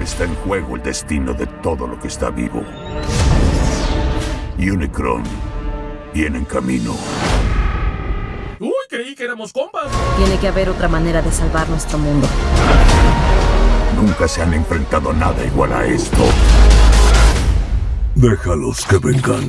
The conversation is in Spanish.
está en juego el destino de todo lo que está vivo. Unicron viene en camino. Uy, creí que éramos compas. Tiene que haber otra manera de salvar nuestro mundo. Nunca se han enfrentado nada igual a esto. Déjalos que vengan.